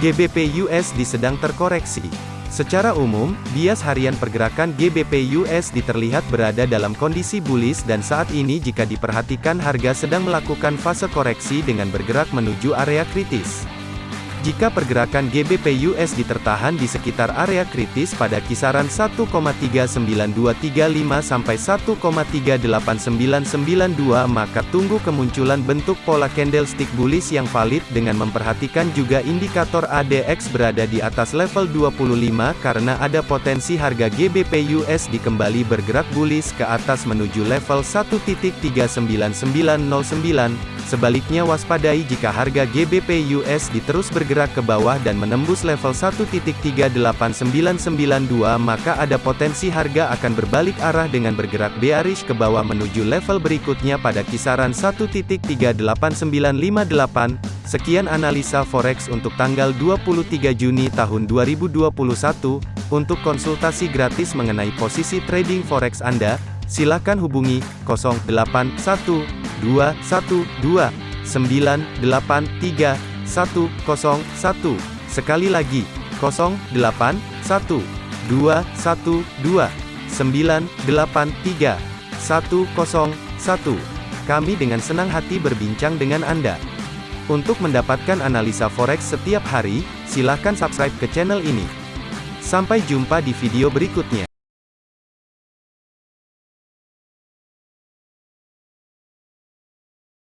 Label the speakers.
Speaker 1: GBP USD sedang terkoreksi. Secara umum, bias harian pergerakan GBP USD terlihat berada dalam kondisi bullish dan saat ini jika diperhatikan harga sedang melakukan fase koreksi dengan bergerak menuju area kritis. Jika pergerakan GBP USD tertahan di sekitar area kritis pada kisaran 1,39235 sampai 1,38992 maka tunggu kemunculan bentuk pola candlestick bullish yang valid dengan memperhatikan juga indikator ADX berada di atas level 25 karena ada potensi harga GBP USD kembali bergerak bullish ke atas menuju level 1.39909 Sebaliknya waspadai jika harga GBP USD terus bergerak ke bawah dan menembus level 1.38992 maka ada potensi harga akan berbalik arah dengan bergerak bearish ke bawah menuju level berikutnya pada kisaran 1.38958. Sekian analisa forex untuk tanggal 23 Juni tahun 2021. Untuk konsultasi gratis mengenai posisi trading forex Anda, silakan hubungi 081212 983 101. Sekali lagi, 081212 983 101. Kami dengan senang hati berbincang dengan Anda. Untuk mendapatkan analisa forex setiap hari, silakan subscribe ke channel ini. Sampai jumpa di video berikutnya.